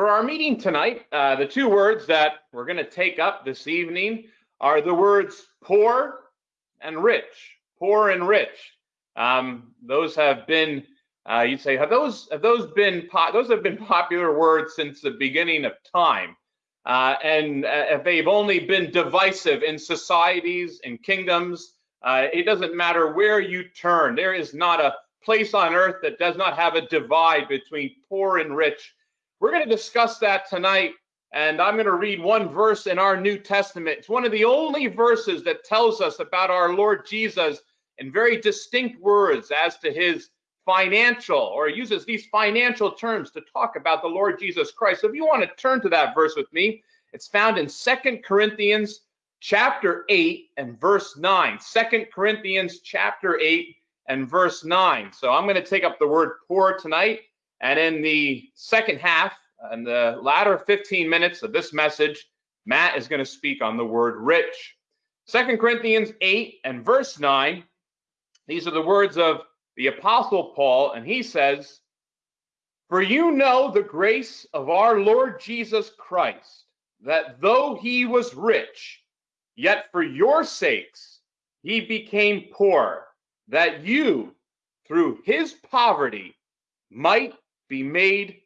For our meeting tonight, uh, the two words that we're going to take up this evening are the words poor and rich. Poor and rich. Um, those have been, uh, you'd say, have those have those been those have been popular words since the beginning of time, uh, and uh, they've only been divisive in societies and kingdoms. Uh, it doesn't matter where you turn. There is not a place on earth that does not have a divide between poor and rich we're going to discuss that tonight, and I'm going to read one verse in our New Testament. It's one of the only verses that tells us about our Lord Jesus in very distinct words as to his financial, or uses these financial terms to talk about the Lord Jesus Christ. So if you want to turn to that verse with me, it's found in Second Corinthians chapter 8 and verse 9. Second Corinthians chapter 8 and verse 9. So I'm going to take up the word poor tonight and in the second half, uh, in the latter 15 minutes of this message, Matt is going to speak on the word rich. Second Corinthians 8 and verse 9, these are the words of the Apostle Paul, and he says, For you know the grace of our Lord Jesus Christ, that though he was rich, yet for your sakes he became poor, that you, through his poverty, might be made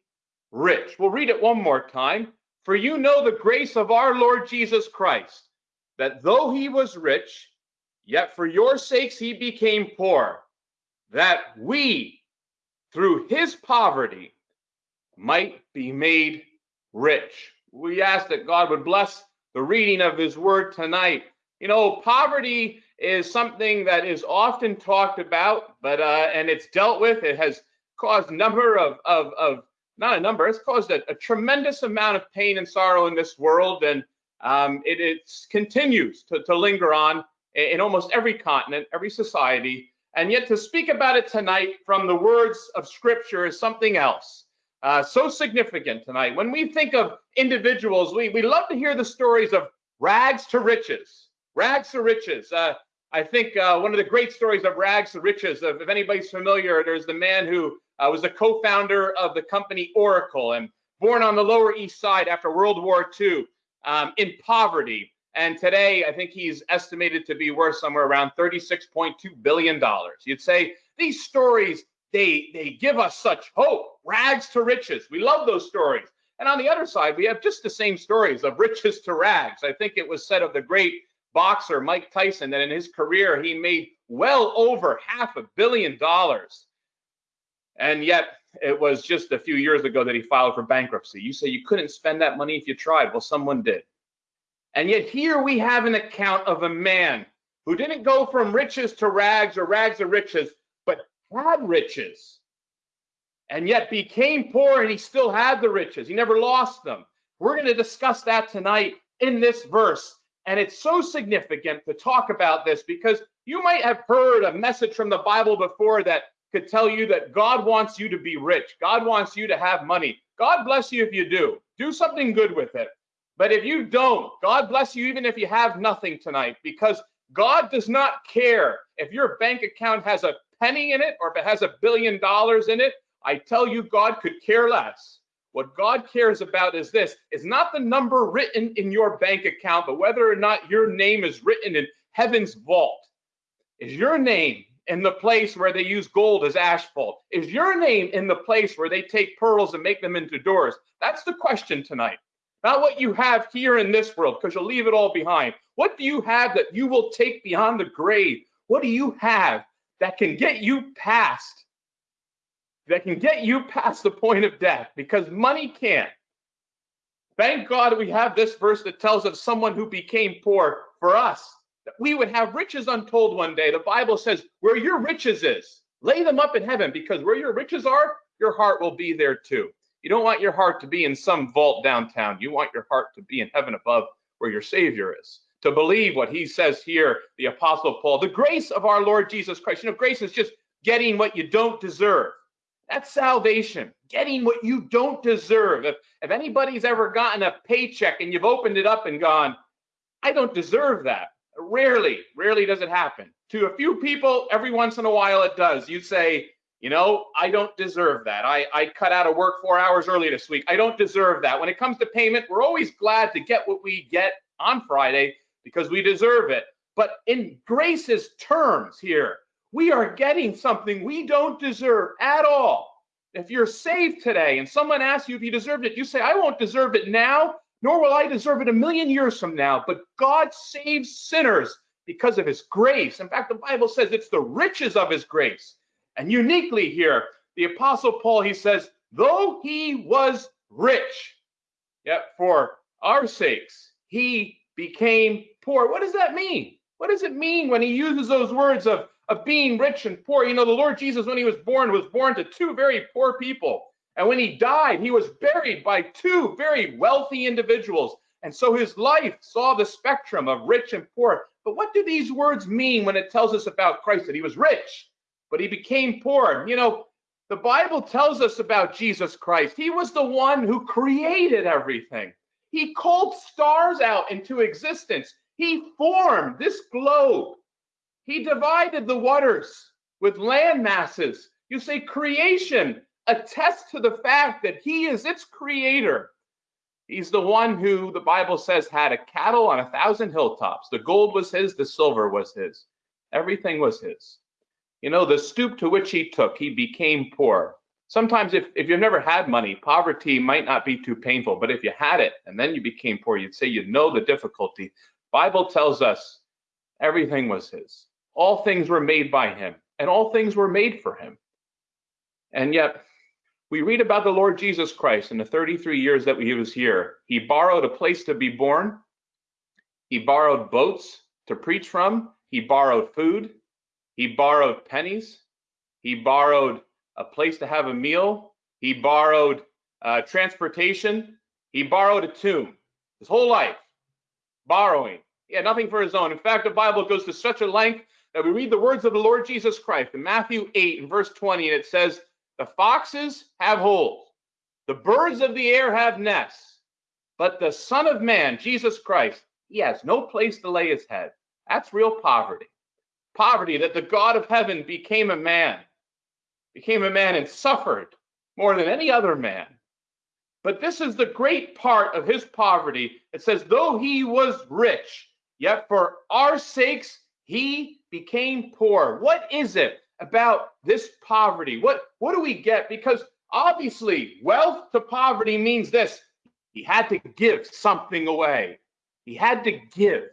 rich. We'll read it one more time. For you know the grace of our Lord Jesus Christ, that though he was rich, yet for your sakes he became poor, that we, through his poverty, might be made rich. We ask that God would bless the reading of his word tonight. You know, poverty is something that is often talked about, but uh, and it's dealt with. It has caused number of, of, of not a number, it's caused a, a, tremendous amount of pain and sorrow in this world. And um, it, it, continues to, to linger on in, in almost every continent, every society. And yet to speak about it tonight from the words of scripture is something else. Uh, so significant tonight. When we think of individuals, we, we love to hear the stories of rags to riches, rags to riches. Uh, I think uh, one of the great stories of rags to riches, if, if anybody's familiar, there's the man who uh, was the co-founder of the company Oracle and born on the Lower East Side after World War II um, in poverty. And today, I think he's estimated to be worth somewhere around $36.2 billion. You'd say these stories, they, they give us such hope, rags to riches. We love those stories. And on the other side, we have just the same stories of riches to rags. I think it was said of the great boxer Mike Tyson that in his career, he made well over half a billion dollars. And yet, it was just a few years ago that he filed for bankruptcy. You say you couldn't spend that money if you tried. Well, someone did. And yet, here we have an account of a man who didn't go from riches to rags or rags to riches, but had riches and yet became poor and he still had the riches. He never lost them. We're going to discuss that tonight in this verse. And it's so significant to talk about this because you might have heard a message from the Bible before that could tell you that God wants you to be rich. God wants you to have money. God bless you if you do. Do something good with it. But if you don't, God bless you even if you have nothing tonight because God does not care if your bank account has a penny in it or if it has a billion dollars in it. I tell you, God could care less. What God cares about is this is not the number written in your bank account, but whether or not your name is written in heaven's vault. Is your name in the place where they use gold as asphalt? Is your name in the place where they take pearls and make them into doors? That's the question tonight. Not what you have here in this world, because you'll leave it all behind. What do you have that you will take beyond the grave? What do you have that can get you past, that can get you past the point of death? Because money can't. Thank God we have this verse that tells of someone who became poor for us we would have riches untold one day. The Bible says, where your riches is, lay them up in heaven, because where your riches are, your heart will be there too. You don't want your heart to be in some vault downtown. You want your heart to be in heaven above where your Savior is. To believe what he says here, the Apostle Paul, the grace of our Lord Jesus Christ. You know, grace is just getting what you don't deserve. That's salvation, getting what you don't deserve. If, if anybody's ever gotten a paycheck and you've opened it up and gone, I don't deserve that. Rarely, rarely does it happen. To a few people, every once in a while it does. You say, You know, I don't deserve that. I, I cut out of work four hours early this week. I don't deserve that. When it comes to payment, we're always glad to get what we get on Friday because we deserve it. But in grace's terms here, we are getting something we don't deserve at all. If you're saved today and someone asks you if you deserved it, you say, I won't deserve it now, nor will I deserve it a million years from now. But God saves sinners because of his grace. In fact, the Bible says it's the riches of his grace. And uniquely here, the Apostle Paul, he says, though he was rich, yet for our sakes, he became poor. What does that mean? What does it mean when he uses those words of, of being rich and poor? You know, the Lord Jesus, when he was born, was born to two very poor people. And when he died, he was buried by two very wealthy individuals. And so his life saw the spectrum of rich and poor. But what do these words mean when it tells us about Christ that he was rich, but he became poor? You know, the Bible tells us about Jesus Christ. He was the one who created everything. He called stars out into existence. He formed this globe. He divided the waters with land masses. You say creation attests to the fact that he is its creator. He's the one who the Bible says had a cattle on a thousand hilltops. The gold was his, the silver was his. Everything was his. You know, the stoop to which he took, he became poor. Sometimes, if, if you've never had money, poverty might not be too painful. But if you had it and then you became poor, you'd say you know the difficulty. Bible tells us everything was his. All things were made by him, and all things were made for him. And yet, we read about the Lord Jesus Christ in the 33 years that he was here. He borrowed a place to be born. He borrowed boats to preach from. He borrowed food. He borrowed pennies. He borrowed a place to have a meal. He borrowed uh, transportation. He borrowed a tomb. His whole life, borrowing. He had nothing for his own. In fact, the Bible goes to such a length that we read the words of the Lord Jesus Christ in Matthew 8 and verse 20, and it says, The foxes have holes, the birds of the air have nests, but the Son of Man, Jesus Christ, he has no place to lay his head. That's real poverty. Poverty that the God of heaven became a man became a man and suffered more than any other man. But this is the great part of his poverty. It says, though he was rich, yet for our sakes he became poor. What is it about this poverty? What, what do we get? Because obviously, wealth to poverty means this he had to give something away. He had to give.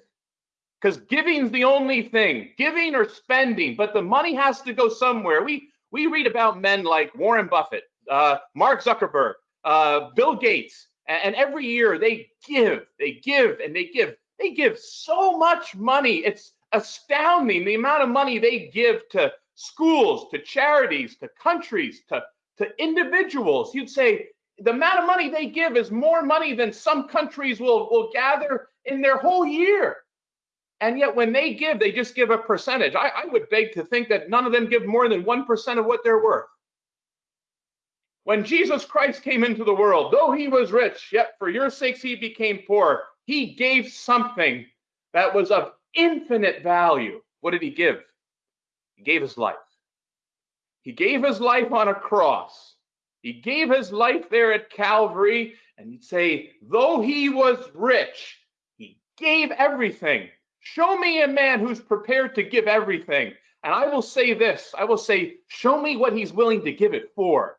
Because giving's the only thing, giving or spending, but the money has to go somewhere. We we read about men like Warren Buffett, uh, Mark Zuckerberg, uh, Bill Gates, and, and every year they give, they give, and they give. They give so much money. It's astounding the amount of money they give to schools, to charities, to countries, to, to individuals. You'd say the amount of money they give is more money than some countries will, will gather in their whole year. And yet, when they give, they just give a percentage. I, I would beg to think that none of them give more than 1% of what they're worth. When Jesus Christ came into the world, though he was rich, yet for your sakes he became poor, he gave something that was of infinite value. What did he give? He gave his life. He gave his life on a cross. He gave his life there at Calvary. And you'd say, though he was rich, he gave everything Show me a man who's prepared to give everything. And I will say this I will say, show me what he's willing to give it for.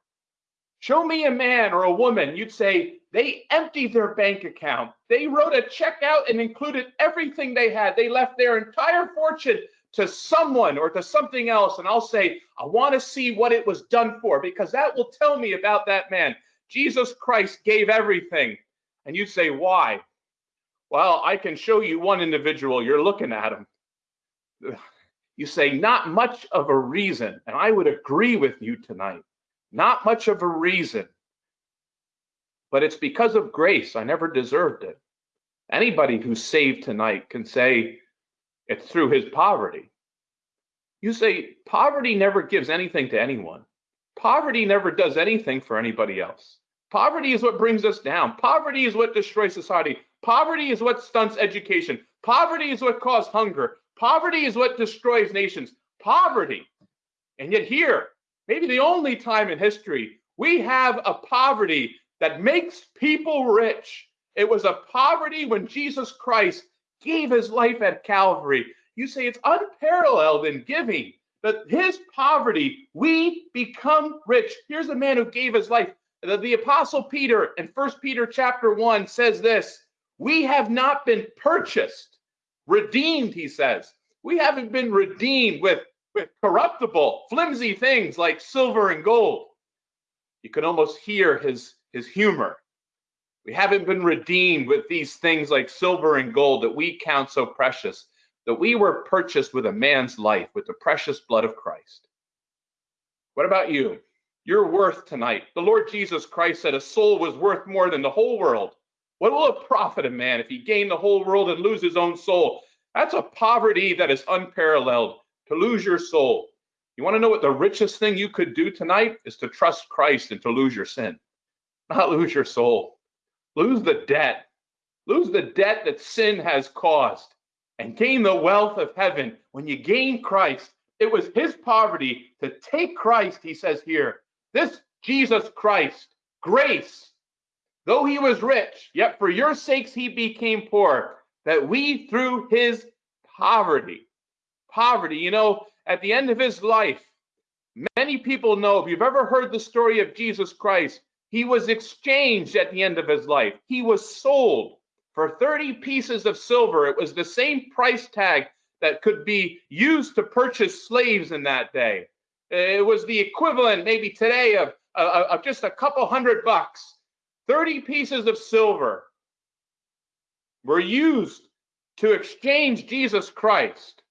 Show me a man or a woman, you'd say, they emptied their bank account. They wrote a check out and included everything they had. They left their entire fortune to someone or to something else. And I'll say, I want to see what it was done for because that will tell me about that man. Jesus Christ gave everything. And you say, why? Well, I can show you one individual, you're looking at him. You say, not much of a reason. And I would agree with you tonight. Not much of a reason. But it's because of grace. I never deserved it. Anybody who's saved tonight can say it's through his poverty. You say, poverty never gives anything to anyone. Poverty never does anything for anybody else. Poverty is what brings us down. Poverty is what destroys society. Poverty is what stunts education. Poverty is what causes hunger. Poverty is what destroys nations. Poverty. And yet, here, maybe the only time in history, we have a poverty that makes people rich. It was a poverty when Jesus Christ gave his life at Calvary. You say it's unparalleled in giving, but his poverty, we become rich. Here's a man who gave his life. The, the apostle Peter in First Peter chapter 1 says this, we have not been purchased, redeemed, he says. We haven't been redeemed with, with corruptible, flimsy things like silver and gold. You can almost hear his, his humor. We haven't been redeemed with these things like silver and gold that we count so precious, that we were purchased with a man's life, with the precious blood of Christ. What about you? Your worth tonight. The Lord Jesus Christ said a soul was worth more than the whole world. What will it profit a man if he gain the whole world and lose his own soul? That's a poverty that is unparalleled to lose your soul. You want to know what the richest thing you could do tonight is to trust Christ and to lose your sin, not lose your soul. Lose the debt. Lose the debt that sin has caused and gain the wealth of heaven. When you gain Christ, it was his poverty to take Christ, he says here. This Jesus Christ, grace, though he was rich, yet for your sakes he became poor, that we through his poverty, poverty, you know, at the end of his life, many people know, if you've ever heard the story of Jesus Christ, he was exchanged at the end of his life. He was sold for 30 pieces of silver. It was the same price tag that could be used to purchase slaves in that day. It was the equivalent, maybe today, of, of, of just a couple hundred bucks. 30 pieces of silver were used to exchange Jesus Christ.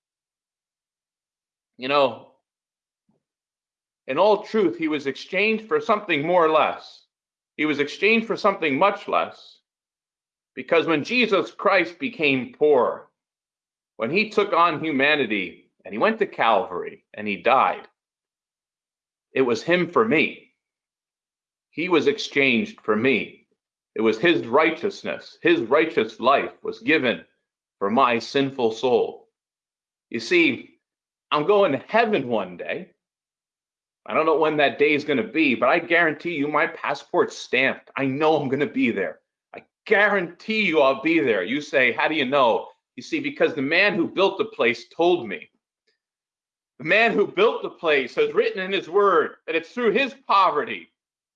You know, in all truth, he was exchanged for something more or less. He was exchanged for something much less. Because when Jesus Christ became poor, when he took on humanity and he went to Calvary and he died, it was him for me. He was exchanged for me. It was his righteousness, his righteous life was given for my sinful soul. You see, I'm going to heaven one day. I don't know when that day is going to be, but I guarantee you my passport's stamped. I know I'm going to be there. I guarantee you I'll be there. You say, How do you know? You see, because the man who built the place told me. The man who built the place has written in his word that it's through his poverty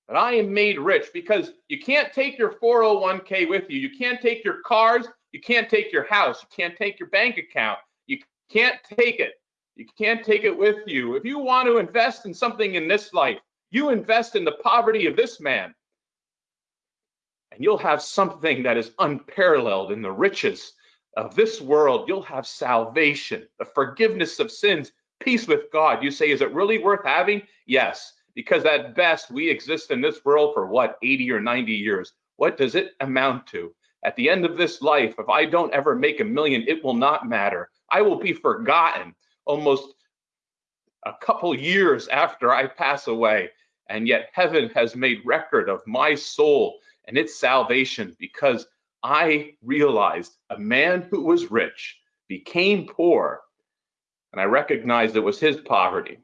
that I am made rich because you can't take your 401k with you. You can't take your cars. You can't take your house. You can't take your bank account. You can't take it. You can't take it with you. If you want to invest in something in this life, you invest in the poverty of this man. And you'll have something that is unparalleled in the riches of this world. You'll have salvation, the forgiveness of sins, peace with God. You say, is it really worth having? Yes, because at best we exist in this world for what, 80 or 90 years. What does it amount to? At the end of this life, if I don't ever make a million, it will not matter. I will be forgotten almost a couple years after I pass away. And yet heaven has made record of my soul and its salvation because I realized a man who was rich became poor. And I recognized it was his poverty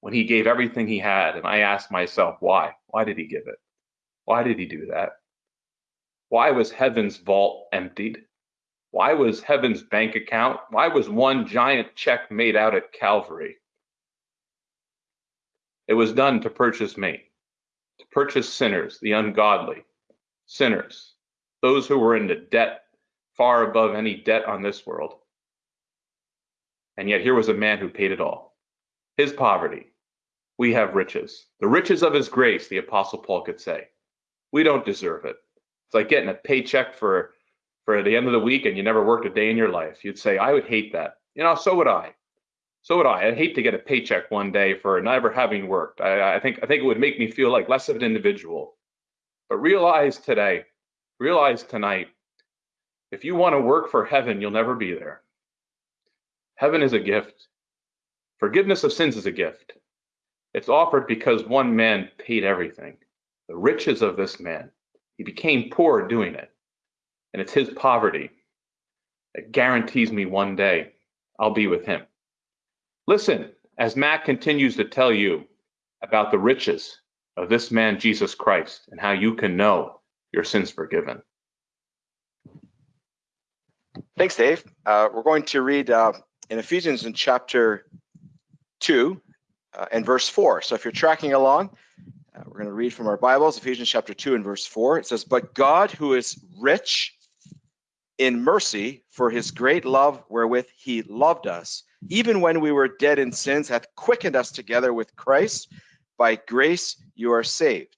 when he gave everything he had. And I asked myself, why? Why did he give it? Why did he do that? Why was heaven's vault emptied? Why was heaven's bank account? Why was one giant check made out at Calvary? It was done to purchase me, to purchase sinners, the ungodly, sinners, those who were into debt far above any debt on this world. And yet here was a man who paid it all. His poverty, we have riches. The riches of his grace, the Apostle Paul could say. We don't deserve it. It's like getting a paycheck for for the end of the week and you never worked a day in your life. You'd say, I would hate that. You know, so would I. So would I. I'd hate to get a paycheck one day for never having worked. I, I think I think it would make me feel like less of an individual. But realize today, realize tonight, if you want to work for heaven, you'll never be there. Heaven is a gift. Forgiveness of sins is a gift. It's offered because one man paid everything. The riches of this man. He became poor doing it and it's his poverty that guarantees me one day I'll be with him. Listen, as Matt continues to tell you, about the riches of this man, Jesus Christ, and how you can know your sins forgiven. Thanks, Dave. Uh, we're going to read uh, in Ephesians in chapter 2 uh, and verse 4. So if you're tracking along, uh, we're going to read from our Bibles, Ephesians chapter 2 and verse 4. It says, But God, who is rich in mercy for his great love wherewith he loved us, even when we were dead in sins, hath quickened us together with Christ. By grace you are saved.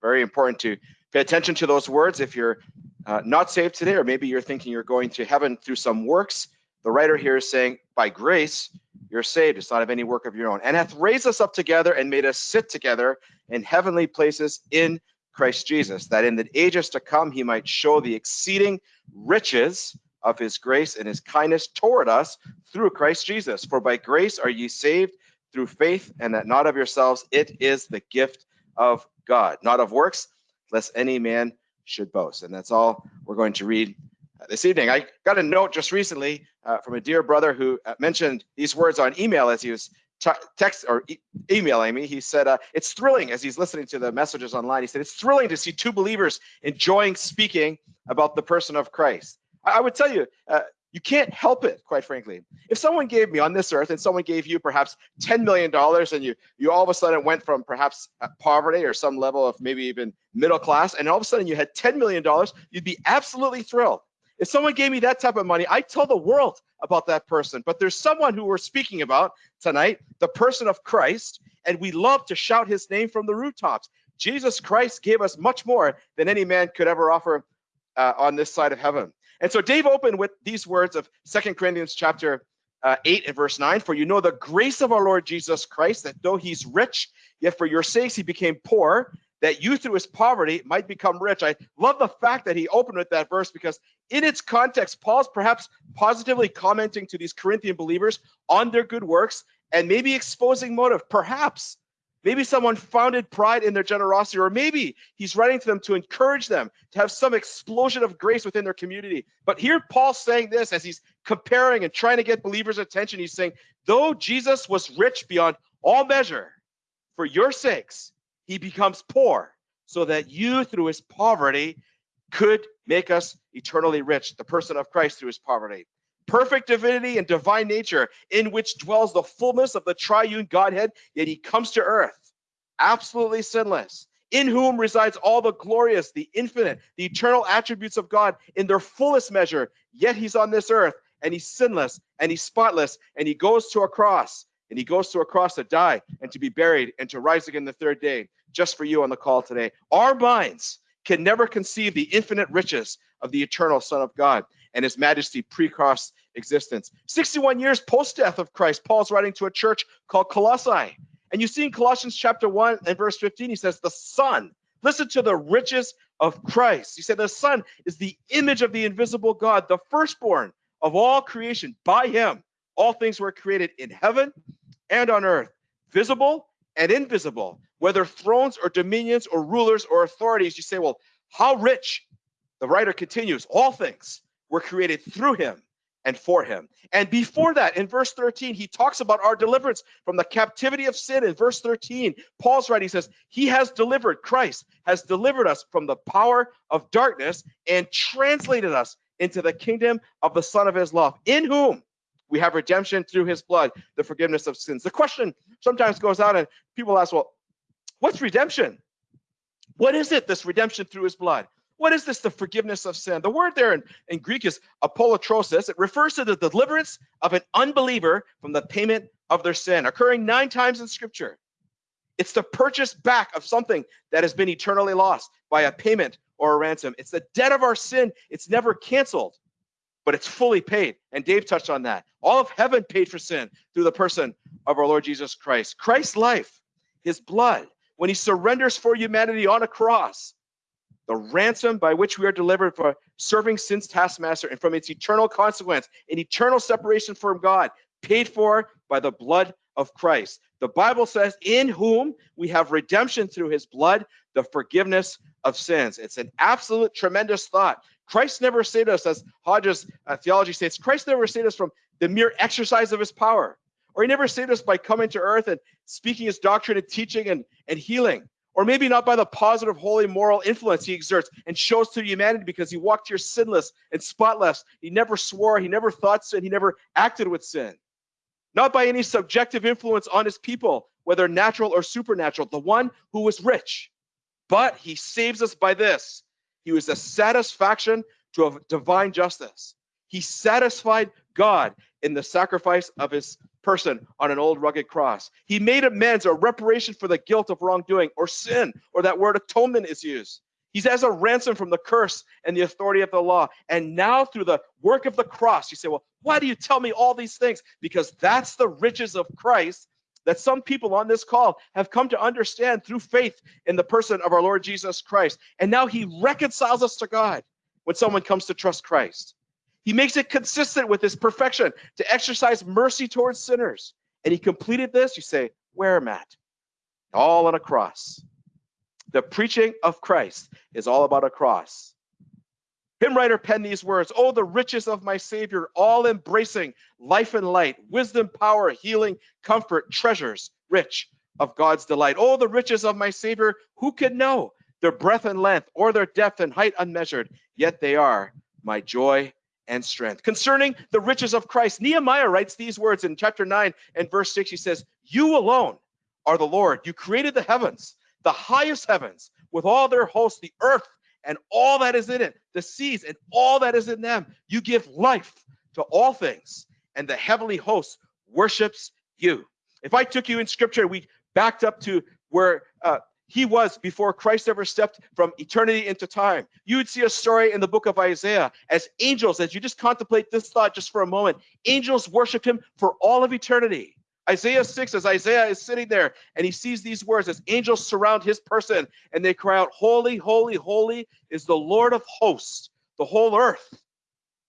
Very important to pay attention to those words. If you're uh, not saved today, or maybe you're thinking you're going to heaven through some works, the writer here is saying, By grace you're saved. It's not of any work of your own. And hath raised us up together and made us sit together in heavenly places in Christ Jesus, that in the ages to come he might show the exceeding riches of his grace and his kindness toward us through Christ Jesus. For by grace are ye saved through faith, and that not of yourselves, it is the gift of God, not of works, lest any man should boast. And that's all we're going to read uh, this evening. I got a note just recently uh, from a dear brother who uh, mentioned these words on email as he was text or e emailing me. He said uh, it's thrilling as he's listening to the messages online. He said it's thrilling to see two believers enjoying speaking about the person of Christ. I, I would tell you, uh, you can't help it, quite frankly. If someone gave me on this earth and someone gave you perhaps $10 million and you, you all of a sudden went from perhaps uh, poverty or some level of maybe even middle class, and all of a sudden you had $10 million, you'd be absolutely thrilled. If someone gave me that type of money, I'd tell the world about that person. But there's someone who we're speaking about tonight, the person of Christ, and we love to shout his name from the rooftops. Jesus Christ gave us much more than any man could ever offer uh, on this side of heaven. And so Dave opened with these words of Second Corinthians chapter uh, 8 and verse 9 For you know the grace of our Lord Jesus Christ, that though he's rich, yet for your sakes he became poor, that you through his poverty might become rich. I love the fact that he opened with that verse because in its context, Paul's perhaps positively commenting to these Corinthian believers on their good works and maybe exposing motive. Perhaps Maybe someone founded pride in their generosity, or maybe he's writing to them to encourage them to have some explosion of grace within their community. But here, Paul's saying this as he's comparing and trying to get believers' attention. He's saying, though Jesus was rich beyond all measure, for your sakes, he becomes poor, so that you, through his poverty, could make us eternally rich, the person of Christ through his poverty perfect divinity and divine nature, in which dwells the fullness of the triune Godhead, yet he comes to earth, absolutely sinless, in whom resides all the glorious, the infinite, the eternal attributes of God in their fullest measure. Yet he's on this earth and he's sinless and he's spotless and he goes to a cross and he goes to a cross to die and to be buried and to rise again the third day just for you on the call today. Our minds can never conceive the infinite riches of the eternal Son of God and his majesty pre-cross existence. 61 years post-death of Christ, Paul's writing to a church called Colossae. And you see in Colossians chapter 1 and verse 15, he says, the Son, listen to the riches of Christ. He said, the Son is the image of the invisible God, the firstborn of all creation. By him, all things were created in heaven and on earth, visible and invisible, whether thrones or dominions or rulers or authorities. You say, well, how rich? The writer continues, all things were created through him and for him. And before that, in verse 13, he talks about our deliverance from the captivity of sin. In verse 13, Paul's writing says, He has delivered, Christ has delivered us from the power of darkness and translated us into the kingdom of the Son of His love, in whom we have redemption through His blood, the forgiveness of sins. The question sometimes goes out, and people ask, Well, what's redemption? What is it, this redemption through His blood? What is this, the forgiveness of sin? The word there in, in Greek is apolutrosis. It refers to the deliverance of an unbeliever from the payment of their sin, occurring nine times in Scripture. It's the purchase back of something that has been eternally lost by a payment or a ransom. It's the debt of our sin. It's never canceled, but it's fully paid. And Dave touched on that. All of heaven paid for sin through the person of our Lord Jesus Christ. Christ's life, his blood, when he surrenders for humanity on a cross, the ransom by which we are delivered for serving sin's taskmaster and from its eternal consequence, an eternal separation from God, paid for by the blood of Christ. The Bible says, in whom we have redemption through his blood, the forgiveness of sins. It's an absolute tremendous thought. Christ never saved us, as Hodges uh, theology states, Christ never saved us from the mere exercise of his power Or he never saved us by coming to earth and speaking his doctrine and teaching and, and healing. Or maybe not by the positive, holy, moral influence he exerts and shows to humanity because he walked here sinless and spotless. He never swore, he never thought sin, he never acted with sin. Not by any subjective influence on his people, whether natural or supernatural, the one who was rich. But he saves us by this. He was a satisfaction to divine justice. He satisfied God in the sacrifice of his person on an old rugged cross. He made amends or reparation for the guilt of wrongdoing or sin, or that word atonement is used. He's as a ransom from the curse and the authority of the law. And now, through the work of the cross, you say, Well, why do you tell me all these things? Because that's the riches of Christ that some people on this call have come to understand through faith in the person of our Lord Jesus Christ. And now He reconciles us to God when someone comes to trust Christ. He makes it consistent with his perfection to exercise mercy towards sinners. And he completed this, you say, where, Matt? All on a cross. The preaching of Christ is all about a cross. Hymn writer penned these words Oh, the riches of my Savior, all embracing life and light, wisdom, power, healing, comfort, treasures, rich of God's delight. Oh, the riches of my Savior, who can know their breadth and length or their depth and height unmeasured? Yet they are my joy and strength. Concerning the riches of Christ, Nehemiah writes these words in chapter 9 and verse 6. He says, You alone are the Lord. You created the heavens, the highest heavens, with all their hosts, the earth and all that is in it, the seas and all that is in them. You give life to all things, and the heavenly host worships you. If I took you in scripture, we backed up to where uh, he was before Christ ever stepped from eternity into time. You would see a story in the book of Isaiah as angels, as you just contemplate this thought just for a moment, angels worshiped him for all of eternity. Isaiah 6, as Isaiah is sitting there and he sees these words as angels surround his person and they cry out, Holy, holy, holy is the Lord of hosts. The whole earth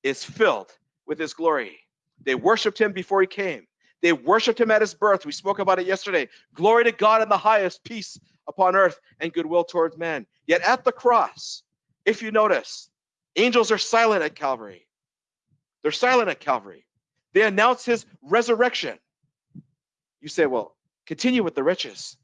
is filled with his glory. They worshiped him before he came. They worshiped him at his birth. We spoke about it yesterday. Glory to God in the highest, peace upon earth and goodwill towards men. Yet at the cross, if you notice, angels are silent at Calvary. They're silent at Calvary. They announce his resurrection. You say, well, continue with the riches.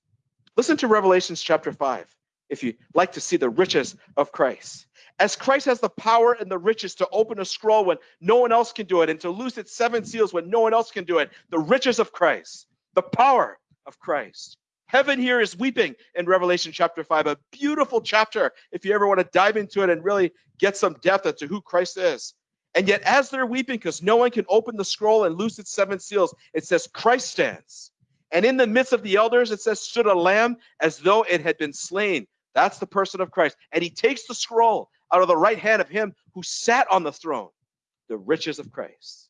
Listen to Revelations chapter 5 if you like to see the riches of Christ. As Christ has the power and the riches to open a scroll when no one else can do it and to loose its seven seals when no one else can do it, the riches of Christ, the power of Christ. Heaven here is weeping in Revelation chapter 5, a beautiful chapter if you ever want to dive into it and really get some depth into who Christ is. And yet, as they're weeping, because no one can open the scroll and loose its seven seals, it says, Christ stands. And in the midst of the elders, it says, stood a lamb as though it had been slain. That's the person of Christ. And he takes the scroll out of the right hand of him who sat on the throne, the riches of Christ.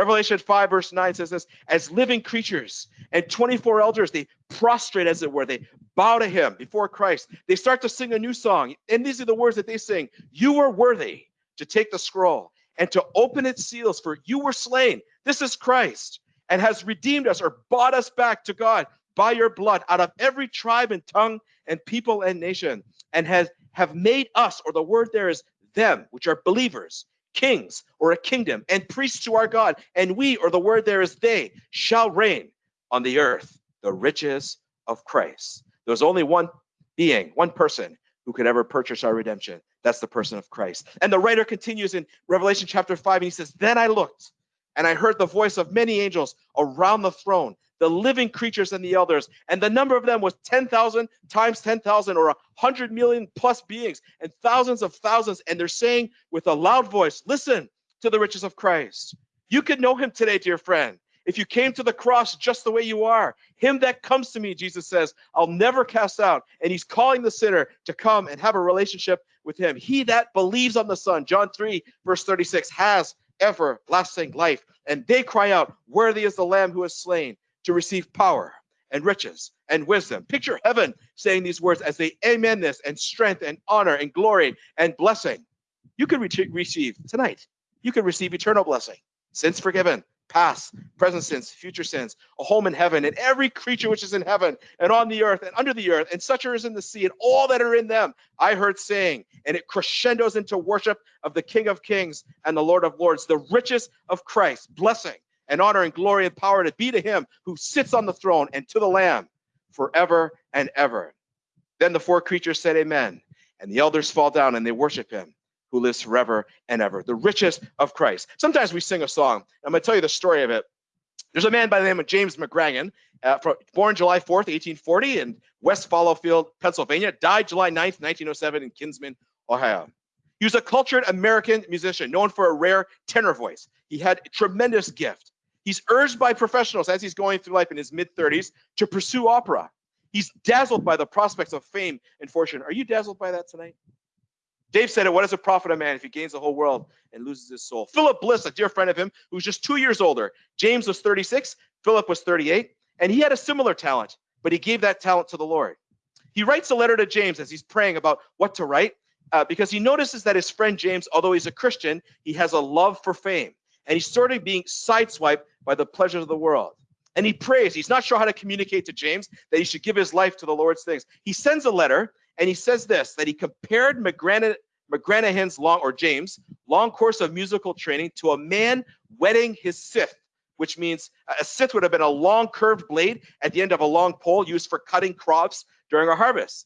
Revelation 5, verse 9 says this as living creatures and 24 elders, they prostrate, as it were, they bow to him before Christ. They start to sing a new song. And these are the words that they sing You are worthy to take the scroll and to open its seals, for you were slain. This is Christ and has redeemed us or bought us back to God by your blood out of every tribe and tongue and people and nation, and has have made us, or the word there is them, which are believers, kings or a kingdom and priests to our God, and we, or the word there is they, shall reign on the earth the riches of Christ. There's only one being, one person who could ever purchase our redemption. That's the person of Christ. And the writer continues in Revelation chapter 5, and he says, Then I looked, and I heard the voice of many angels around the throne, the living creatures and the elders, and the number of them was 10,000 times 10,000 or 100 million plus beings and thousands of thousands. And they're saying with a loud voice, Listen to the riches of Christ. You could know him today, dear friend. If you came to the cross just the way you are, him that comes to me, Jesus says, I'll never cast out. And he's calling the sinner to come and have a relationship with him. He that believes on the Son, John 3, verse 36, has everlasting life. And they cry out, Worthy is the Lamb who is slain to receive power and riches and wisdom. Picture heaven saying these words as they amen this and strength and honor and glory and blessing. You could re- receive tonight, you could receive eternal blessing, sins forgiven, past, present sins, future sins, a home in heaven, and every creature which is in heaven and on the earth and under the earth, and such as in the sea, and all that are in them, I heard saying, and it crescendos into worship of the King of Kings and the Lord of Lords, the riches of Christ, blessing and honor and glory and power to be to him who sits on the throne and to the Lamb forever and ever. Then the four creatures said, Amen. And the elders fall down and they worship him who lives forever and ever, the richest of Christ. Sometimes we sing a song. I'm going to tell you the story of it. There's a man by the name of James McGranahan, uh, from, born July 4th, 1840, in West Fallowfield, Pennsylvania, died July 9th, 1907, in Kinsman, Ohio. He was a cultured American musician known for a rare tenor voice. He had a tremendous gift. He's urged by professionals as he's going through life in his mid 30s to pursue opera. He's dazzled by the prospects of fame and fortune. Are you dazzled by that tonight? Dave said it, what does it profit a man if he gains the whole world and loses his soul? Philip Bliss, a dear friend of him, who's just two years older. James was 36, Philip was 38, and he had a similar talent, but he gave that talent to the Lord. He writes a letter to James as he's praying about what to write, uh, because he notices that his friend James, although he's a Christian, he has a love for fame, and he's sort of being sideswiped by the pleasures of the world. And he prays. He's not sure how to communicate to James that he should give his life to the Lord's things. He sends a letter and he says this that he compared McGranahan, McGranahan's long, or James, long course of musical training to a man whetting his scythe, which means a scythe would have been a long curved blade at the end of a long pole used for cutting crops during a harvest.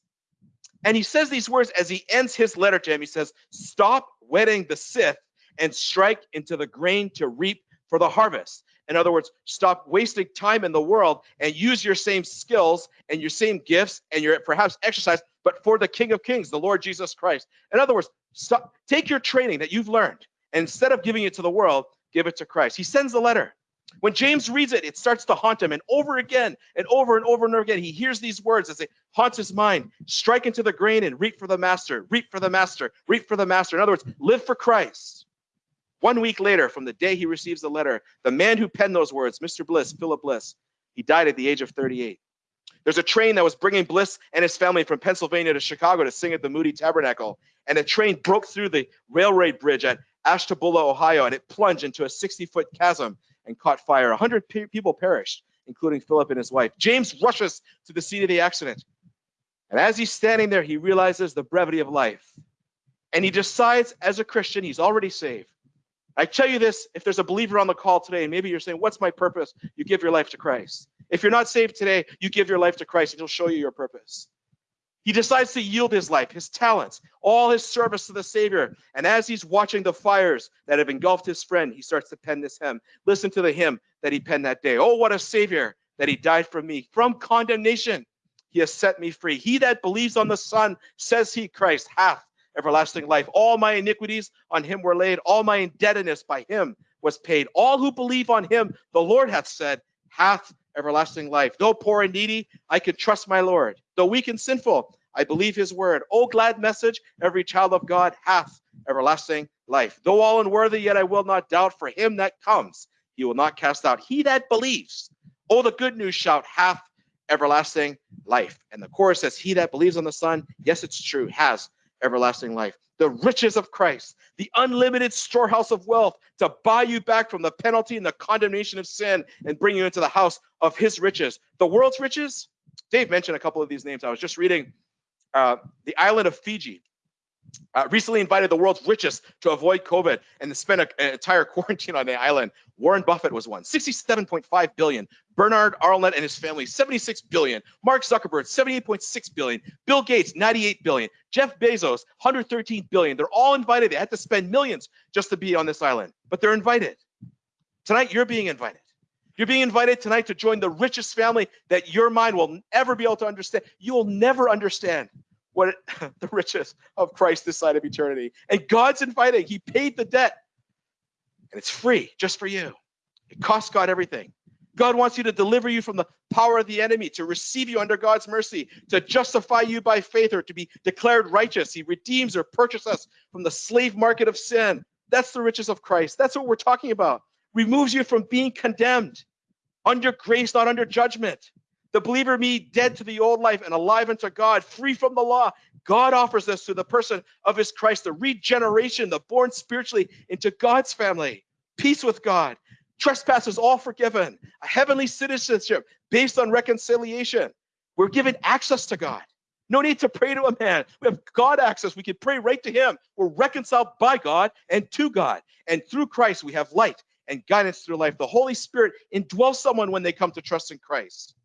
And he says these words as he ends his letter to him. He says, Stop whetting the scythe and strike into the grain to reap for the harvest. In other words, stop wasting time in the world and use your same skills and your same gifts and your perhaps exercise, but for the King of Kings, the Lord Jesus Christ. In other words, stop, take your training that you've learned and instead of giving it to the world, give it to Christ. He sends the letter. When James reads it, it starts to haunt him, and over again and over and over and over again, he hears these words as it haunts his mind strike into the grain and reap for the master, reap for the master, reap for the master. In other words, live for Christ. One week later, from the day he receives the letter, the man who penned those words, Mr. Bliss, Philip Bliss, he died at the age of 38. There's a train that was bringing Bliss and his family from Pennsylvania to Chicago to sing at the Moody Tabernacle, and the train broke through the railway bridge at Ashtabula, Ohio, and it plunged into a 60 foot chasm and caught fire. 100 pe- people perished, including Philip and his wife. James rushes to the scene of the accident. And as he's standing there, he realizes the brevity of life. And he decides, as a Christian, he's already saved. I tell you this if there's a believer on the call today, and maybe you're saying, What's my purpose? You give your life to Christ. If you're not saved today, you give your life to Christ, and He'll show you your purpose. He decides to yield his life, his talents, all his service to the Savior. And as he's watching the fires that have engulfed his friend, he starts to pen this hymn. Listen to the hymn that he penned that day. Oh, what a Savior that he died for me. From condemnation, he has set me free. He that believes on the Son, says he, Christ, hath everlasting life. All my iniquities on him were laid, all my indebtedness by him was paid. All who believe on him, the Lord hath said, hath everlasting life. Though poor and needy, I can trust my Lord. Though weak and sinful, I believe his word. O glad message, every child of God hath everlasting life. Though all unworthy, yet I will not doubt for him that comes. He will not cast out. He that believes, oh, the good news shout, hath everlasting life. And the chorus says, He that believes on the Son, yes, it's true, has everlasting life. The riches of Christ, the unlimited storehouse of wealth to buy you back from the penalty and the condemnation of sin and bring you into the house of his riches. The world's riches, Dave mentioned a couple of these names. I was just reading uh, the island of Fiji. Uh, recently invited the world's richest to avoid COVID and spend a, an entire quarantine on the island. Warren Buffett was one, 67.5 billion. Bernard Arnault and his family, 76 billion. Mark Zuckerberg, 78.6 billion. Bill Gates, 98 billion. Jeff Bezos, 113 billion. They're all invited. They had to spend millions just to be on this island, but they're invited. Tonight, you're being invited. You're being invited tonight to join the richest family that your mind will ever be able to understand. You will never understand what the riches of Christ this side of eternity. And God's inviting. He paid the debt. And it's free just for you. It costs God everything. God wants you to deliver you from the power of the enemy, to receive you under God's mercy, to justify you by faith, or to be declared righteous. He redeems or purchases us from the slave market of sin. That's the riches of Christ. That's what we're talking about. Removes you from being condemned under grace, not under judgment. The believer me dead to the old life and alive unto God, free from the law. God offers us to the person of his Christ, the regeneration, the born spiritually into God's family, peace with God, trespasses all forgiven, a heavenly citizenship based on reconciliation. We're given access to God. No need to pray to a man. We have God access. We can pray right to him. We're reconciled by God and to God. And through Christ, we have light and guidance through life. The Holy Spirit indwells someone when they come to trust in Christ.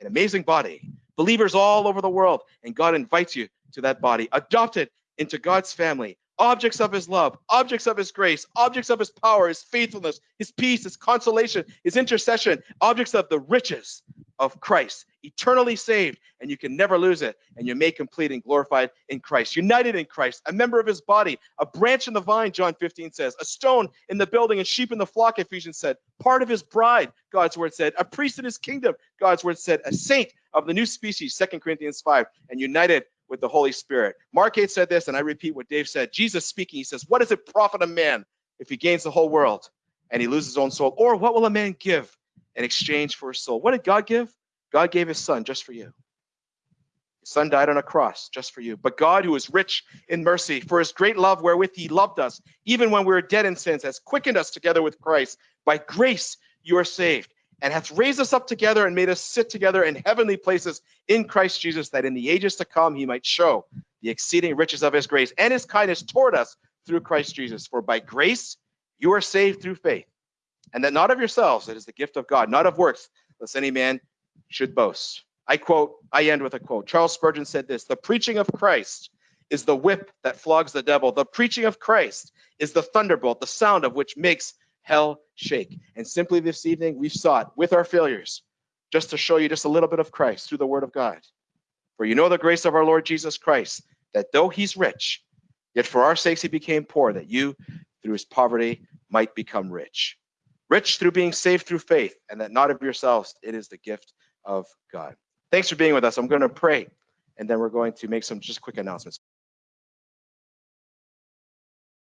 An amazing body, believers all over the world, and God invites you to that body, adopted into God's family, objects of his love, objects of his grace, objects of his power, his faithfulness, his peace, his consolation, his intercession, objects of the riches of Christ, eternally saved, and you can never lose it. And you're made complete and glorified in Christ, united in Christ, a member of his body, a branch in the vine, John 15 says, a stone in the building, and sheep in the flock, Ephesians said, part of his bride, God's word said, a priest in his kingdom, God's word said, a saint of the new species, 2 Corinthians 5, and united with the Holy Spirit. Mark 8 said this, and I repeat what Dave said. Jesus speaking, he says, What does it profit a man if he gains the whole world and he loses his own soul? Or what will a man give in exchange for his soul? What did God give? God gave his son just for you. His son died on a cross just for you. But God, who is rich in mercy, for his great love wherewith he loved us, even when we were dead in sins, has quickened us together with Christ. By grace you are saved and hath raised us up together and made us sit together in heavenly places in Christ Jesus, that in the ages to come he might show the exceeding riches of his grace and his kindness toward us through Christ Jesus. For by grace you are saved through faith, and that not of yourselves, it is the gift of God, not of works, lest any man should boast. I quote, I end with a quote. Charles Spurgeon said this The preaching of Christ is the whip that flogs the devil. The preaching of Christ is the thunderbolt, the sound of which makes hell shake. And simply this evening, we've sought with our failures just to show you just a little bit of Christ through the word of God. For you know the grace of our Lord Jesus Christ, that though he's rich, yet for our sakes he became poor, that you, through his poverty, might become rich. Rich through being saved through faith, and that not of yourselves, it is the gift of God. Thanks for being with us. I'm going to pray, and then we're going to make some just quick announcements.